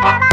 Bye.